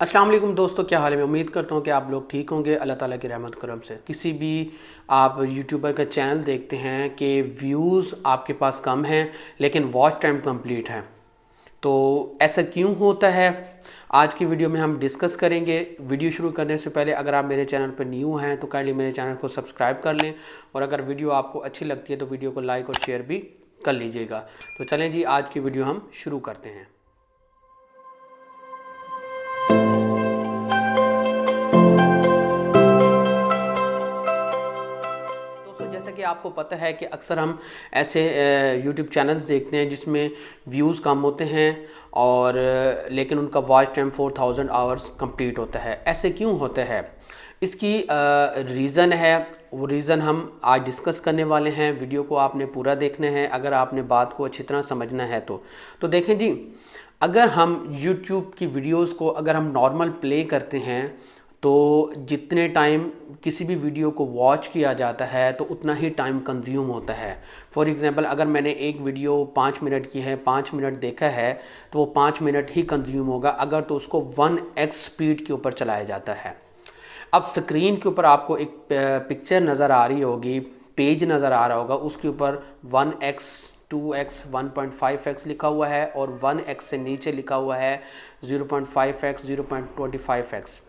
वालेकुम दोस्तों, क्या हाल है? मैं उम्मीद करता हूँ कि आप लोग ठीक होंगे। अल्लाह ताला की रहमत, करम से। किसी भी आप यूट्यूबर का चैनल देखते हैं कि व्यूज़ आपके पास कम हैं, लेकिन वॉच टाइम कंप्लीट है। तो ऐसा क्यों होता है? आज की वीडियो में हम डिस्कस करेंगे। वीडियो शुरू करने से पहले अगर आप मेरे चैनल पर न्यू हैं तो काइंडली मेरे चैनल को सब्सक्राइब कर लें। और अगर वीडियो आपको अच्छी लगती है तो वीडियो को लाइक और शेयर भी कर लीजिएगा। तो चलें जी, आज की वीडियो हम शुरू करते हैं। आपको पता है कि अक्सर हम ऐसे यूट्यूब चैनल्स देखते हैं जिसमें व्यूज़ कम होते हैं और लेकिन उनका वॉच टाइम 4000 आवर्स कंप्लीट होता है। ऐसे क्यों होता है? इसकी रीज़न है। वो रीज़न हम आज डिस्कस करने वाले हैं। वीडियो को आपने पूरा देखना है। अगर आपने बात को अच्छी तरह समझना है तो। तो देखें जी, अगर हम YouTube की वीडियोस को अगर हम नॉर्मल प्ले करते हैं तो जितने टाइम किसी भी वीडियो को वॉच किया जाता है तो उतना ही टाइम कंज्यूम होता है। फॉर एग्ज़ाम्पल अगर मैंने एक वीडियो पाँच मिनट की है, पाँच मिनट देखा है तो वो पाँच मिनट ही कंज्यूम होगा, अगर तो उसको वन एक्स स्पीड के ऊपर चलाया जाता है। अब स्क्रीन के ऊपर आपको एक पिक्चर नज़र आ रही होगी पेज नज़र आ रहा होगा, उसके ऊपर one X two X one point five X लिखा हुआ है, और वन एक्स से नीचे लिखा हुआ है zero point five X zero point twenty five X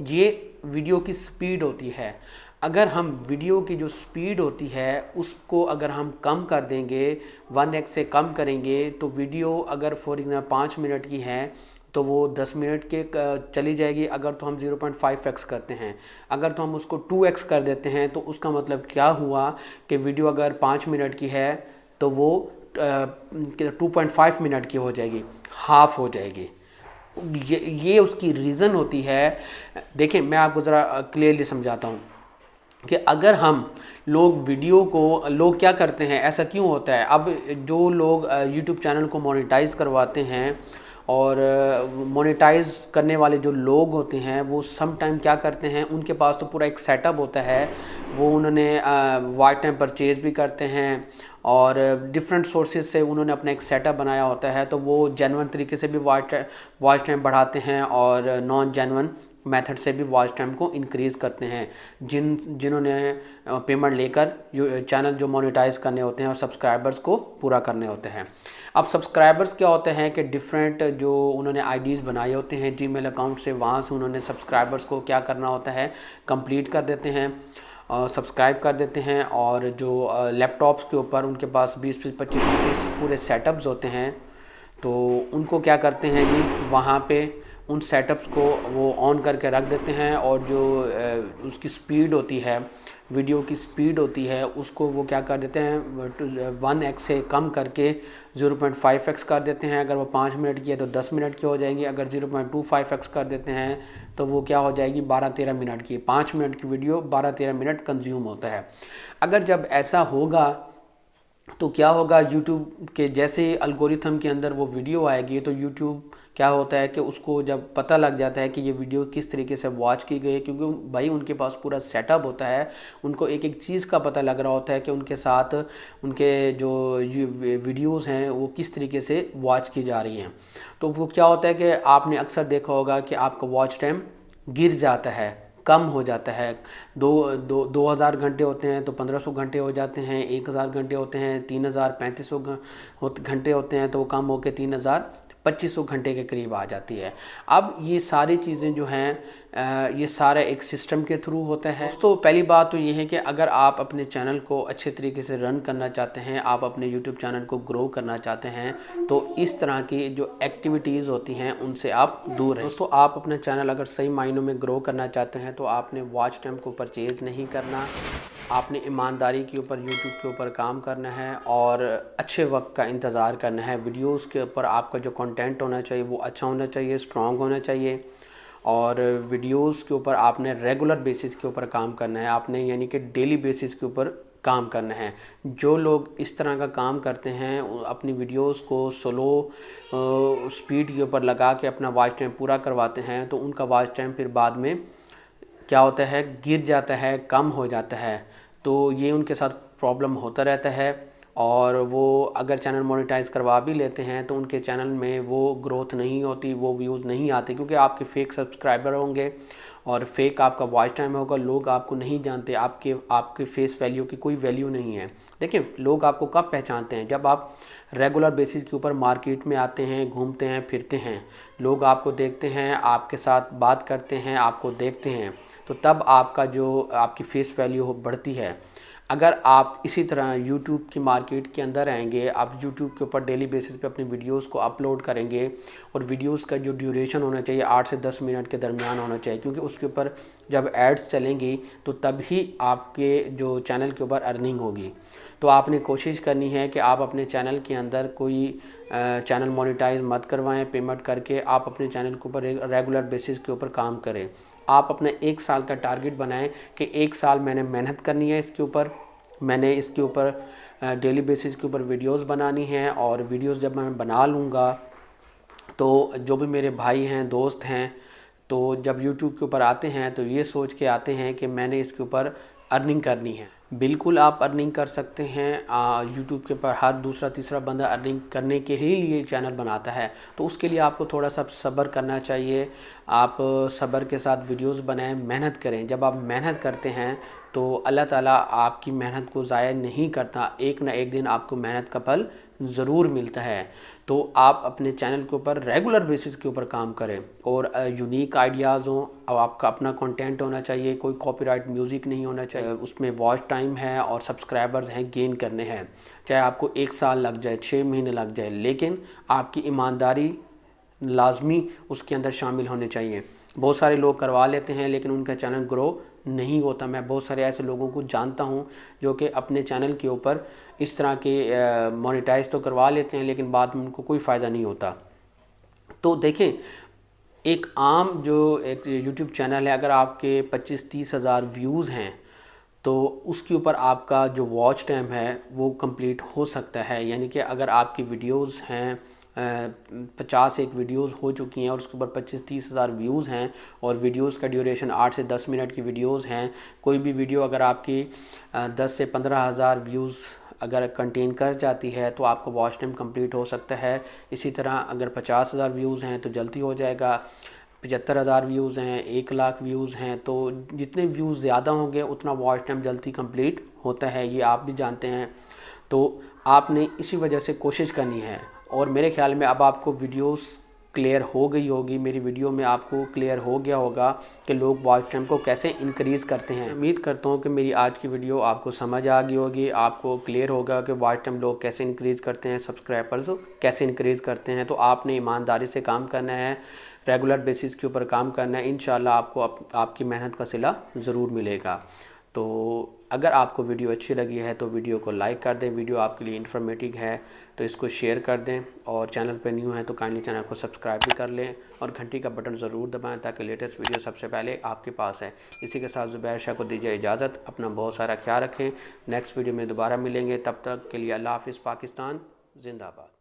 ये वीडियो की स्पीड होती है। अगर हम वीडियो की जो स्पीड होती है, उसको अगर हम कम कर देंगे वन एक्स से कम करेंगे तो वीडियो अगर फॉर एग्ज़ाम्पल पाँच मिनट की है तो वो दस मिनट के चली जाएगी। अगर तो हम ज़ीरो पॉइंट फाइव एक्स करते हैं। अगर तो हम उसको टू एक्स कर देते हैं तो उसका मतलब क्या हुआ कि वीडियो अगर पाँच मिनट की है तो वो टू पॉइंट फाइव मिनट की हो जाएगी। हाफ़ हो जाएगी। ये ये उसकी रीज़न होती है। देखें मैं आपको ज़रा क्लियरली समझाता हूँ कि अगर हम लोग वीडियो को, लोग क्या करते हैं? ऐसा क्यों होता है? अब जो लोग यूट्यूब चैनल को मोनेटाइज करवाते हैं और मोनेटाइज करने वाले जो लोग होते हैं, वो सम टाइम क्या करते हैं, उनके पास तो पूरा एक सेटअप होता है। वो उन्होंने वाइट टाइम परचेज़ भी करते हैं और डिफरेंट सोर्सेज से उन्होंने अपना एक सेटअप बनाया होता है। तो वो जेनवन तरीके से भी वाइट वाइट टाइम बढ़ाते हैं और नॉन जेनवन मेथड से भी वॉच टाइम को इंक्रीज़ करते हैं। जिन, जिन्होंने पेमेंट लेकर चैनल जो मोनिटाइज करने होते हैं और सब्सक्राइबर्स को पूरा करने होते हैं। अब सब्सक्राइबर्स क्या होते हैं कि डिफरेंट जो उन्होंने आईडीज़ बनाए होते हैं जीमेल अकाउंट से, वहाँ से उन्होंने सब्सक्राइबर्स को क्या करना होता है? कंप्लीट कर देते हैं सब्सक्राइब कर देते हैं और जो लैपटॉप्स के ऊपर उनके पास 20 पच्चीस पच्चीस पूरे सेटअप्स होते हैं तो उनको क्या करते हैं जी वहाँ पे उन सेटअप्स को वो ऑन करके रख देते हैं और जो उसकी स्पीड होती है वीडियो की स्पीड होती है, उसको वो क्या कर देते हैं वन एक्स से कम करके ज़ीरो पॉइंट फाइव एक्स कर देते हैं। अगर वो पाँच मिनट की है तो दस मिनट की हो जाएगी। अगर zero point two five X कर देते हैं तो वो क्या हो जाएगी, बारह तेरह मिनट की। पाँच मिनट की वीडियो बारह तेरह मिनट कंज्यूम होता है। अगर जब ऐसा होगा तो क्या होगा यूट्यूब के जैसे अल्गोरिथम के अंदर वो वीडियो आएगी तो यूट्यूब क्या होता है कि उसको जब पता लग जाता है कि ये वीडियो किस तरीके से वॉच की गई है, क्योंकि भाई उनके पास पूरा सेटअप होता है, उनको एक एक चीज़ का पता लग रहा होता है कि उनके साथ उनके जो वीडियोस हैं, वो किस तरीके से वॉच की जा रही हैं। तो वो क्या होता है कि आपने अक्सर देखा होगा कि आपका वॉच टाइम गिर जाता है। कम हो जाता है। दो दो दो हज़ार घंटे होते हैं तो पंद्रह सौ घंटे हो जाते हैं, एक हज़ार घंटे होते हैं, तीन हज़ार पैंतीस सौ घंटे होते हैं तो वो कम होकर तीन हज़ार पच्चीस सौ घंटे के करीब आ जाती है। अब ये सारी चीज़ें जो हैं ये सारा एक सिस्टम के थ्रू होते हैं। तो पहली बात तो ये है कि अगर आप अपने चैनल को अच्छे तरीके से रन करना चाहते हैं, आप अपने यूट्यूब चैनल को ग्रो करना चाहते हैं तो इस तरह की जो एक्टिविटीज़ होती हैं, उनसे आप दूर रहें। दोस्तों, आप अपना चैनल अगर सही मायनों में ग्रो करना चाहते हैं तो आपने वॉच टाइम को परचेज़ नहीं करना। आपने ईमानदारी के ऊपर, यूट्यूब के ऊपर काम करना है और अच्छे वक्त का इंतज़ार करना है। वीडियोस के ऊपर आपका जो कंटेंट होना चाहिए, वो अच्छा होना चाहिए स्ट्रॉन्ग होना चाहिए। और वीडियोस के ऊपर आपने रेगुलर बेसिस के ऊपर काम करना है, आपने यानी कि डेली बेसिस के ऊपर काम करना है। जो लोग इस तरह का काम करते हैं, अपनी वीडियोस को स्लो स्पीड के ऊपर लगा के अपना वॉच टाइम पूरा करवाते हैं तो उनका वॉच टाइम फिर बाद में क्या होता है? गिर जाता है, कम हो जाता है। तो ये उनके साथ प्रॉब्लम होता रहता है। और वो अगर चैनल मोनेटाइज करवा भी लेते हैं तो उनके चैनल में वो ग्रोथ नहीं होती, वो व्यूज़ नहीं आते, क्योंकि आपके फेक सब्सक्राइबर होंगे और फेक आपका वॉच टाइम होगा, लोग आपको नहीं जानते, आपके आपके फेस वैल्यू की कोई वैल्यू नहीं है। देखिए, लोग आपको कब पहचानते हैं? जब आप रेगुलर बेसिस के ऊपर मार्केट में आते हैं, घूमते हैं, फिरते हैं, लोग आपको देखते हैं, आपके साथ बात करते हैं, आपको देखते हैं तो तब आपका जो, आपकी फेस वैल्यू बढ़ती है। अगर आप इसी तरह YouTube की मार्केट के अंदर आएँगे आप YouTube के ऊपर डेली बेसिस पे अपनी वीडियोस को अपलोड करेंगे और वीडियोस का जो ड्यूरेशन होना चाहिए आठ से दस मिनट के दरमियान होना चाहिए, क्योंकि उसके ऊपर जब एड्स चलेंगी तो तभी आपके जो चैनल के ऊपर अर्निंग होगी। तो आपने कोशिश करनी है कि आप अपने चैनल के अंदर कोई चैनल मोनिटाइज मत करवाएँ पेमेंट करके आप अपने चैनल के ऊपर रेगुलर बेसिस के ऊपर काम करें। आप अपने एक साल का टारगेट बनाएँ कि एक साल मैंने मेहनत करनी है इसके ऊपर। मैंने इसके ऊपर डेली बेसिस के ऊपर वीडियोस बनानी हैं और वीडियोस जब मैं बना लूँगा तो जो भी मेरे भाई हैं, दोस्त हैं तो जब यूट्यूब के ऊपर आते हैं तो ये सोच के आते हैं कि मैंने इसके ऊपर अर्निंग करनी है। बिल्कुल आप अर्निंग कर सकते हैं यूट्यूब के ऊपर हर दूसरा, तीसरा बंदा अर्निंग करने के ही ये चैनल बनाता है। तो उसके लिए आपको थोड़ा सा सब्र करना चाहिए। आप सब्र के साथ वीडियोस बनाएँ, मेहनत करें। जब आप मेहनत करते हैं तो अल्लाह ताला आपकी मेहनत को ज़ाया नहीं करता। एक ना एक दिन आपको मेहनत का फल ज़रूर मिलता है। तो आप अपने चैनल के ऊपर रेगुलर बेसिस के ऊपर काम करें और यूनिक आइडियाज़ हों, अब आपका अपना कंटेंट होना चाहिए, कोई कॉपीराइट म्यूज़िक नहीं होना चाहिए, उसमें वॉच टाइम है और सब्सक्राइबर्स हैं, गेन करने हैं। चाहे आपको एक साल लग जाए छः महीने लग जाए, लेकिन आपकी ईमानदारी लाजमी उसके अंदर शामिल होने चाहिए। बहुत सारे लोग करवा लेते हैं, लेकिन उनका चैनल ग्रो नहीं होता। मैं बहुत सारे ऐसे लोगों को जानता हूँ जो कि अपने चैनल के ऊपर इस तरह के मोनेटाइज तो करवा लेते हैं, लेकिन बाद में उनको कोई फ़ायदा नहीं होता। तो देखें, एक आम जो एक यूट्यूब चैनल है, अगर आपके पच्चीस तीस हज़ार व्यूज़ हैं तो उसके ऊपर आपका जो वॉच टाइम है, वो कंप्लीट हो सकता है। यानी कि अगर आपकी वीडियोस हैं पचास एक वीडियोस हो चुकी हैं और उसके ऊपर पच्चीस, तीस हज़ार व्यूज़ हैं और वीडियोस का ड्यूरेशन आठ से दस मिनट की वीडियोस हैं। कोई भी वीडियो अगर आपकी दस से पंद्रह हज़ार व्यूज़ अगर कंटेन कर जाती है तो आपका वॉच टाइम कंप्लीट हो सकता है। इसी तरह अगर पचास हज़ार व्यूज़ हैं तो जल्दी हो जाएगा। पचहत्तर हज़ार व्यूज़ हैं, एक लाख व्यूज़ हैं तो जितने व्यूज़ ज़्यादा होंगे उतना वॉच टाइम जल्दी कंप्लीट होता है, ये आप भी जानते हैं। तो आपने इसी वजह से कोशिश करनी है। और मेरे ख्याल में अब आपको वीडियोस क्लियर हो गई होगी। मेरी वीडियो में आपको क्लियर हो गया होगा कि लोग वॉच टाइम को कैसे इंक्रीज़ करते हैं। उम्मीद करता हूँ कि मेरी आज की वीडियो आपको समझ आ गई होगी आपको क्लियर होगा कि वॉच टाइम लोग कैसे इंक्रीज़ करते हैं सब्सक्राइबर्स कैसे इंक्रीज़ करते हैं। तो आपने ईमानदारी से काम करना है रेगुलर बेसिस के ऊपर काम करना है। इन आपको आप, आपकी मेहनत का सिला ज़रूर मिलेगा। तो अगर आपको वीडियो अच्छी लगी है तो वीडियो को लाइक कर दें, वीडियो आपके लिए इन्फॉर्मेटिव है तो इसको शेयर कर दें और चैनल पर न्यू है तो काइंडली चैनल को सब्सक्राइब भी कर लें और घंटी का बटन ज़रूर दबाएँ ताकि लेटेस्ट वीडियो सबसे पहले आपके पास है। इसी के साथ ज़ुबैर शाह को दीजिए इजाज़त, अपना बहुत सारा ख्याल रखें। नेक्स्ट वीडियो में दोबारा मिलेंगे, तब तक के लिए अल्लाह हाफ़ पाकिस्तान, जिंदाबाद।